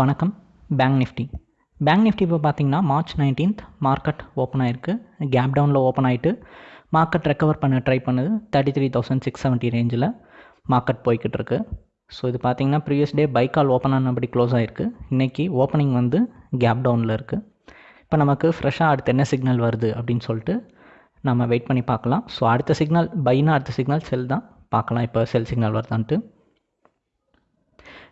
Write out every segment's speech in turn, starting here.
வணக்கம். Bank Nifty bank Nifty இப்போ பார்த்தீங்கன்னா மார்ச் நைன்டீன்த் மார்க்கெட் ஓப்பன் ஆயிருக்கு. கேப் டவுனில் ஓப்பன் ஆகிட்டு மார்க்கெட் ரெக்கவர் பண்ண ட்ரை பண்ணுது. Thirty three thousand six seventy ரேஞ்சில் மார்க்கெட் போய்கிட்டு இருக்கு. ஸோ இது பார்த்தீங்கன்னா ப்ரீவியஸ் டே பைக்கால் ஓப்பன் ஆனபடி க்ளோஸ் ஆயிருக்கு. இன்றைக்கி ஓப்பனிங் வந்து கேப் டவுனில் இருக்குது இப்போ நமக்கு ஃப்ரெஷ்ஷாக அடுத்து என்ன சிக்னல் வருது அப்படின்னு சொல்லிட்டு நம்ம வெயிட் பண்ணி பார்க்கலாம். ஸோ அடுத்த சிக்னல் பைனா அடுத்த சிக்னல் செல் தான். பார்க்கலாம் இப்போ செல் சிக்னல் வருதான்ட்டு.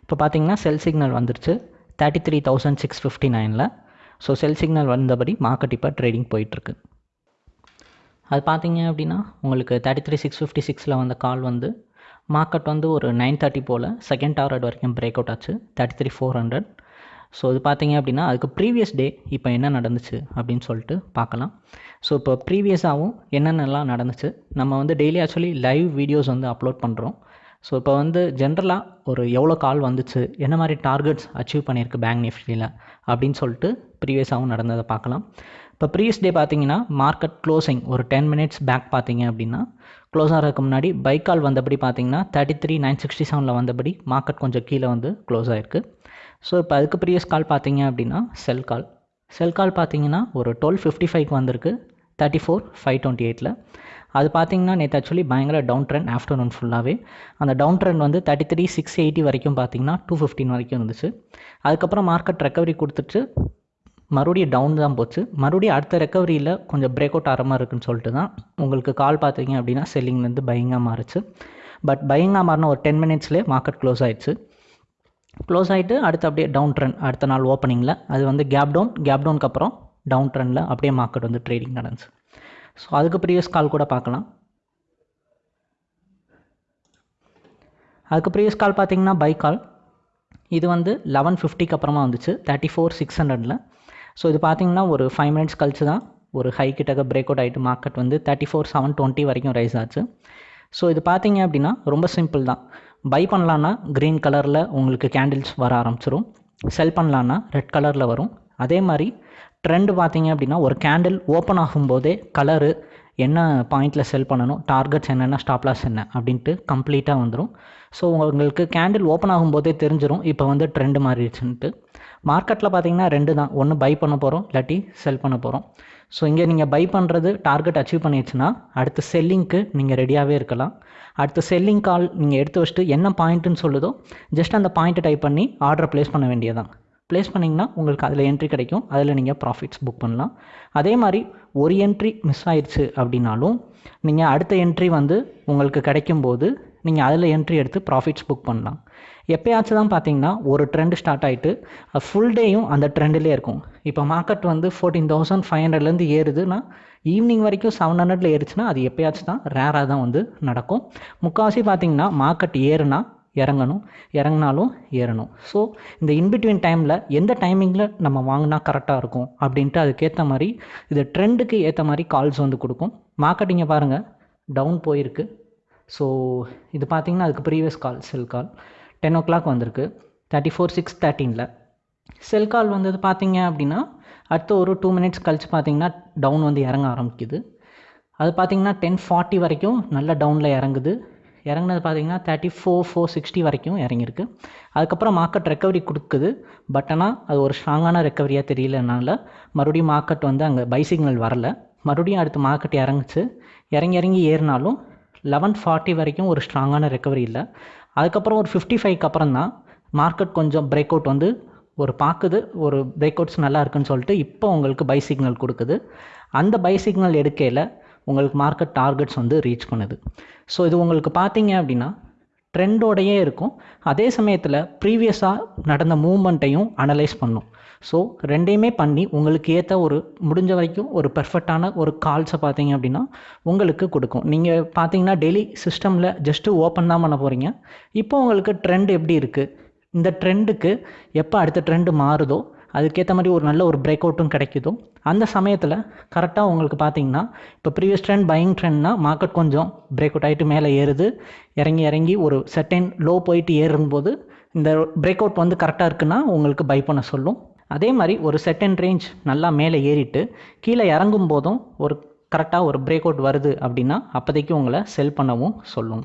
இப்போ பார்த்தீங்கன்னா செல் சிக்னல் வந்துருச்சு. Thirty three thousand six fifty நைனில் ஸோ செல் சிக்னல் வந்தபடி மார்க்கெட் இப்போ ட்ரேடிங் போயிட்டுருக்கு. அது பார்த்தீங்க அப்படின்னா உங்களுக்கு தேர்ட்டி த்ரீ சிக்ஸ் ஃபிஃப்டி சிக்ஸில் வந்த கால் வந்து மார்க்கெட் வந்து ஒரு நைன் தேர்ட்டி போல் செகண்ட் டாரட் வரைக்கும் பிரேக் அவுட் ஆச்சு thirty three four hundred so இது பார்த்தீங்க அப்படின்னா அதுக்கு ப்ரீவியஸ் டே இப்போ என்ன நடந்துச்சு அப்படின்னு சொல்லிட்டு பார்க்கலாம் ஸோ இப்போ ப்ரீவியஸாகவும் என்னென்னலாம் நடந்துச்சு நம்ம வந்து டெய்லி ஆக்சுவலி லைவ் வீடியோஸ் வந்து அப்லோட் பண்ணுறோம் ஸோ இப்போ வந்து ஜென்ரலாக ஒரு எவ்வளோ கால் வந்துச்சு என்ன மாதிரி டார்கெட்ஸ் அச்சீவ் பண்ணியிருக்கு பேங்க் நிஃப்டியில் அப்படின்னு சொல்லிட்டு ப்ரீவியஸாகவும் நடந்ததை பார்க்கலாம். இப்போ ப்ரீவியஸ் டே பார்த்தீங்கன்னா மார்க்கெட் க்ளோசிங் ஒரு டென் மினிட்ஸ் பேக் பார்த்தீங்க அப்படின்னா க்ளோஸ் ஆகிறதுக்கு முன்னாடி பைக் கால் வந்தபடி பார்த்தீங்கன்னா தேர்ட்டி த்ரீ நைன் சிக்ஸ்டி செவனில் வந்தபடி மார்க்கெட் கொஞ்சம் கீழே வந்து க்ளோஸ் ஆயிருக்கு. ஸோ இப்போ அதுக்கு ப்ரீவியஸ் கால் பார்த்தீங்க அப்படின்னா செல் கால் செல் கால் பார்த்தீங்கன்னா ஒரு டுவெல் ஃபிஃப்டி ஃபைவ்க்கு வந்திருக்கு தேர்ட்டி ஃபோர் ஃபைவ் டுவெண்ட்டி எயிட்டில் அது பார்த்தீங்கன்னா நேற்று ஆக்சுவலி பயங்கர டவுன் ட்ரெண்ட் ஆஃப்டர்நூன் ஃபுல்லாகவே அந்த டவுன் ட்ரெண்ட் வந்து தேர்ட்டி த்ரீ சிக்ஸ் எயிட்டி வரைக்கும் பார்த்தீங்கன்னா டூ ஃபிஃப்டின் வரைக்கும் இருந்துச்சு. அதுக்கப்புறம் மார்க்கெட் ரெக்கவரி கொடுத்துட்டு மறுபடியும் டவுன் தான் போச்சு. மறுபடியும் அடுத்த ரெக்கவரியில் கொஞ்சம் பிரேக் அவுட் ஆகிற மாதிரி இருக்குன்னு சொல்லிட்டு தான் உங்களுக்கு கால் பார்த்தீங்க அப்படின்னா செல்லிங்லேருந்து பையிங்காக மாறுச்சு. பட் பையிங்காக மாறின ஒரு டென் மினிட்ஸ்லேயே மார்க்கெட் க்ளோஸ் ஆயிடுச்சு. க்ளோஸ் ஆகிட்டு அடுத்து அப்படியே டவுன் ட்ரெண்ட் அடுத்த நாள் ஓப்பனிங்கில் அது வந்து கேப் டவுன் கேப் டவுனுக்கு அப்புறம் டவுன் ட்ரெண்டில் அப்படியே மார்க்கெட் வந்து ட்ரேடிங் நடந்துச்சு. ஸோ அதுக்கு ப்ரீவியஸ் கால் கூட பார்க்கலாம். அதுக்கு ப்ரீவியஸ் கால் பார்த்தீங்கன்னா பை கால் இது வந்து லெவன் ஃபிஃப்டிக்கு அப்புறமா வந்துச்சு. தேர்ட்டி ஃபோர் சிக்ஸ் ஹண்ட்ரடில் ஸோ இது பார்த்தீங்கன்னா ஒரு ஃபைவ் மினிட்ஸ் கழிச்சு தான் ஒரு ஹை கிட்டக்க பிரேக் அவுட் ஆகிட்டு மார்க்கெட் வந்து தேர்ட்டி ஃபோர் செவன் டுவெண்ட்டி வரைக்கும் ரைஸ் ஆச்சு. ஸோ இது பார்த்தீங்க அப்படின்னா ரொம்ப சிம்பிள் தான். பை பண்ணலான்னா க்ரீன் கலரில் உங்களுக்கு கேண்டில்ஸ் வர ஆரம்பிச்சிரும். செல் பண்ணலான்னா ரெட் கலரில் வரும். அதே மாதிரி ட்ரெண்டு பார்த்தீங்க அப்படின்னா ஒரு கேண்டில் ஓப்பன் ஆகும்போதே கலரு என்ன பாயிண்டில் செல் பண்ணணும் டார்கெட்ஸ் என்னென்ன ஸ்டாப்லாஸ் என்ன அப்படின்ட்டு கம்ப்ளீட்டாக வந்துடும் ஸோ உங்களுக்கு கேண்டில் ஓப்பன் ஆகும்போதே தெரிஞ்சிடும் இப்போ வந்து ட்ரெண்டு மாறிடுச்சுன்ட்டு மார்க்கெட்டில் பார்த்தீங்கன்னா ரெண்டு தான். ஒன்று பை பண்ண போகிறோம் இல்லாட்டி செல் பண்ண போகிறோம் ஸோ இங்கே நீங்கள் பை பண்ணுறது டார்கெட் அச்சீவ் பண்ணிடுச்சுன்னா அடுத்த செல்லிங்க்கு நீங்கள் ரெடியாகவே இருக்கலாம். அடுத்து செல்லிங் கால் நீங்கள் எடுத்து வச்சுட்டு என்ன பாயிண்ட்டுன்னு சொல்லுதோ ஜஸ்ட் அந்த பாயிண்ட்டை டைப் பண்ணி ஆர்டர் ப்ளேஸ் பண்ண வேண்டியதான் ப்ளேஸ் பண்ணிங்கன்னா உங்களுக்கு அதில் என்ட்ரி கிடைக்கும். அதில் நீங்கள் ப்ராஃபிட்ஸ் புக் பண்ணலாம். அதே மாதிரி ஒரு என்ட்ரி மிஸ் ஆயிடுச்சு அப்படின்னாலும் நீங்கள் அடுத்த என்ட்ரி வந்து உங்களுக்கு கிடைக்கும்போது நீங்கள் அதில் என்ட்ரி எடுத்து ப்ராஃபிட்ஸ் புக் பண்ணலாம். எப்போயாச்சும் தான் பார்த்தீங்கன்னா ஒரு ட்ரெண்ட் ஸ்டார்ட் ஆகிட்டு ஃபுல் டேயும் அந்த ட்ரெண்டிலே இருக்கும். இப்போ மார்க்கெட் வந்து ஃபோர்டீன் தௌசண்ட் ஃபைவ் ஹண்ட்ரட்லேருந்து ஏறுதுன்னா ஈவினிங் வரைக்கும் செவன் ஹண்ட்ரட்ல ஏறுச்சுன்னா அது எப்போயாச்சும் தான் ரேராக தான் வந்து நடக்கும். முக்கால்வாசி பார்த்தீங்கன்னா மார்க்கெட் ஏறுனா இறங்கணும் இறங்கினாலும் ஏறணும். ஸோ இந்த இன்பிட்வீன் டைமில் எந்த டைமிங்கில் நம்ம வாங்கினா கரெக்டாக இருக்கும் அப்படின்ட்டு அதுக்கேற்ற மாதிரி இது ட்ரெண்டுக்கு ஏற்ற மாதிரி கால்ஸ் வந்து கொடுக்கும். மார்க்கெட்டிங்கை பாருங்கள் டவுன் போயிருக்கு. ஸோ இது பார்த்திங்கன்னா அதுக்கு previous call sell call ten o'clock வந்திருக்கு. தேர்ட்டி ஃபோர் சிக்ஸ் தேர்ட்டீனில் செல் கால் வந்தது பார்த்தீங்க அப்படின்னா அடுத்த ஒரு டூ மினிட்ஸ் கழித்து பார்த்தீங்கன்னா டவுன் வந்து இறங்க ஆரம்பிக்குது. அது பார்த்திங்கன்னா டென் ஃபார்ட்டி வரைக்கும் நல்ல டவுனில் இறங்குது. இறங்குனது பார்த்தீங்கன்னா தேர்ட்டி ஃபோர் ஃபோர் சிக்ஸ்டி வரைக்கும் இறங்கியிருக்கு. அதுக்கப்புறம் மார்க்கெட் ரெக்கவரி கொடுக்குது. பட் ஆனால் அது ஒரு ஸ்ட்ராங்கான ரெக்கவரியாக தெரியலனால மறுபடியும் மார்க்கெட் வந்து அங்கே பை சிக்னல் வரல. மறுபடியும் அடுத்து மார்க்கெட் இறங்குச்சு. இறங்கி இறங்கி ஏறினாலும் லெவன் ஃபார்ட்டி வரைக்கும் ஒரு ஸ்ட்ராங்கான ரெக்கவரி இல்லை. அதுக்கப்புறம் ஒரு ஃபிஃப்டி ஃபைவ்க்கு அப்புறம் தான் மார்க்கெட் கொஞ்சம் பிரேக் அவுட் வந்து ஒரு பார்க்குது ஒரு பிரேக் அவுட்ஸ் நல்லா இருக்குன்னு சொல்லிட்டு இப்போ உங்களுக்கு பை சிக்னல் கொடுக்குது. அந்த பை சிக்னல் எடுக்கையில் உங்களுக்கு மார்க்கெட் டார்கெட்ஸ் வந்து ரீச் பண்ணுது. ஸோ இது உங்களுக்கு பார்த்தீங்க அப்படின்னா ட்ரெண்டோடையே இருக்கும். அதே சமயத்தில் ப்ரீவியஸாக நடந்த மூமெண்ட்டையும் அனலைஸ் பண்ணும். ஸோ ரெண்டையுமே பண்ணி உங்களுக்கு ஏற்ற ஒரு முடிஞ்ச வரைக்கும் ஒரு பெர்ஃபெக்டான ஒரு கால்ஸை பார்த்தீங்க அப்படின்னா உங்களுக்கு கொடுக்கும். நீங்கள் பார்த்தீங்கன்னா டெய்லி சிஸ்டமில் ஜஸ்ட்டு ஓப்பன் தான் பண்ண போகிறீங்க இப்போ உங்களுக்கு ட்ரெண்ட் எப்படி இருக்குது இந்த ட்ரெண்டுக்கு எப்போ அடுத்த ட்ரெண்டு மாறுதோ அதுக்கேற்ற மாதிரி ஒரு நல்ல ஒரு பிரேக் அவுட்டும் கிடைக்குதோ அந்த சமயத்தில் கரெக்டாக உங்களுக்கு பார்த்தீங்கன்னா இப்போ ப்ரீவியஸ் ட்ரெண்ட் பையிங் ட்ரெண்ட்னா மார்க்கெட் கொஞ்சம் பிரேக் அவுட் ஆகிட்டு மேலே ஏறுது. இறங்கி இறங்கி ஒரு செட்டைன் லோ போயிட்டு ஏறும்போது இந்த பிரேக் அவுட் வந்து கரெக்டாக இருக்குன்னா உங்களுக்கு பை பண்ண சொல்லும். அதே மாதிரி ஒரு செட்டன் ரேஞ்ச் நல்லா மேலே ஏறிட்டு கீழே இறங்கும் போதும் ஒரு கரெக்டாக ஒரு பிரேக் அவுட் வருது அப்படின்னா அப்போதைக்கு உங்களை செல் பண்ணவும் சொல்லும்.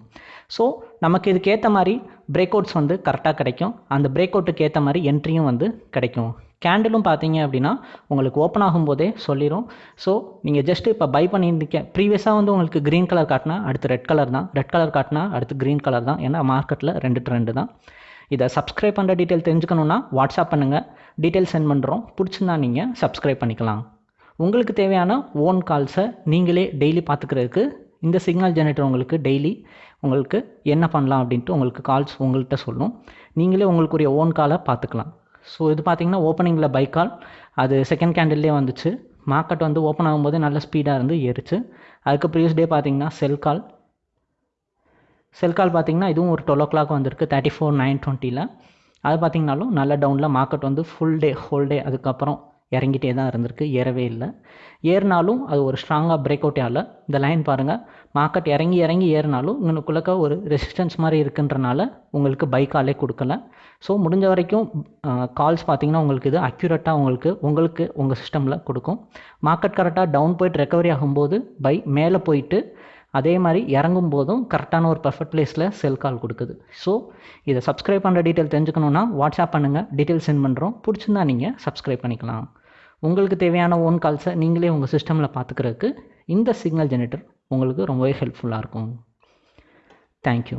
ஸோ நமக்கு இதுக்கு ஏற்ற மாதிரி பிரேக் அவுட்ஸ் வந்து கரெக்டாக கிடைக்கும். அந்த பிரேக் அவுட்டுக்கு ஏற்ற மாதிரி என்ட்ரியும் வந்து கிடைக்கும். கேண்டிலும் பார்த்தீங்க அப்படின்னா உங்களுக்கு ஓப்பன் ஆகும்போதே சொல்லிடும் ஸோ நீங்கள் ஜஸ்ட் இப்போ பை பண்ணியிருந்தீங்க. ப்ரீவியஸாக வந்து உங்களுக்கு க்ரீன் கலர் காட்டினா அடுத்து ரெட் கலர் தான். ரெட் கலர் காட்டினா அடுத்து க்ரீன் கலர் தான். ஏன்னா மார்க்கெட்டில் ரெண்டு ட்ரெண்டு தான். இதை சப்ஸ்கிரைப் பண்ணுற டீட்டெயில் தெரிஞ்சுக்கணுன்னா வாட்ஸ்அப் பண்ணுங்கள் டீட்டெயில் சென்ட் பண்ணுறோம் பிடிச்சிருந்தா நீங்கள் சப்ஸ்கிரைப் பண்ணிக்கலாம். உங்களுக்கு தேவையான ஓன் கால்ஸை நீங்களே டெய்லி பார்த்துக்கிறதுக்கு இந்த சிக்னல் ஜெனரேட்டர் உங்களுக்கு டெய்லி உங்களுக்கு என்ன பண்ணலாம் அப்படின்ட்டு உங்களுக்கு கால்ஸ் உங்கள்கிட்ட சொல்லும். நீங்களே உங்களுக்குரிய ஓன் காலை பார்த்துக்கலாம். ஸோ இது பார்த்தீங்கன்னா ஓப்பனிங்கில் பை கால் அது செகண்ட் கேண்டில்லே வந்துச்சு. மார்க்கெட் வந்து ஓப்பன் ஆகும்போது நல்ல ஸ்பீடாக இருந்து ஏறிச்சு. அதுக்கு ப்ரீவியஸ் டே பார்த்தீங்கன்னா செல் கால் செல் கால் பார்த்தீங்கன்னா இதுவும் ஒரு டுவெல் ஓ கிளாக் வந்திருக்கு. தேர்ட்டி ஃபோர் நைன் டுவெண்ட்டியில் அது பார்த்தீங்கனாலும் நல்ல டவுனில் மார்க்கெட் வந்து ஃபுல் டே ஹோல் டே அதுக்கப்புறம் இறங்கிட்டே தான் இருந்திருக்கு ஏறவே இல்லை. ஏறினாலும் அது ஒரு ஸ்ட்ராங்காக பிரேக் அவுட்டே ஆகல. இந்த லைன் பாருங்கள் மார்க்கெட் இறங்கி இறங்கி ஏறினாலும் இங்கனுக்குள்ளக்க ஒரு ரெசிஸ்டன்ஸ் மாதிரி இருக்குன்றனால உங்களுக்கு பை காலே கொடுக்கல. ஸோ முடிஞ்ச வரைக்கும் கால்ஸ் பார்த்தீங்கன்னா உங்களுக்கு இது அக்யூரேட்டாக உங்களுக்கு உங்களுக்கு உங்கள் சிஸ்டமில் கொடுக்கும். மார்க்கெட் கரெக்டாக டவுன் போயிட்டு ரெக்கவரி ஆகும்போது பை மேலே போயிட்டு அதே மாதிரி இறங்கும் போதும் கரெக்டான ஒரு பர்ஃபெக்ட் பிளேஸில் செல் கால் கொடுக்குது. ஸோ இதை சப்ஸ்கிரைப் பண்ணுற டீட்டெயில் தெரிஞ்சுக்கணுன்னா வாட்ஸ்அப் பண்ணுங்கள் டீட்டெயில் சென்ட் பண்ணுறோம் பிடிச்சிருந்தா நீங்கள் சப்ஸ்கிரைப் பண்ணிக்கலாம். உங்களுக்கு தேவையான ஓன் கால்ஸை நீங்களே உங்கள் சிஸ்டமில் பார்த்துக்கிறதுக்கு இந்த சிக்னல் ஜெனரேட்டர் உங்களுக்கு ரொம்பவே ஹெல்ப்ஃபுல்லாக இருக்கும். தேங்க்யூ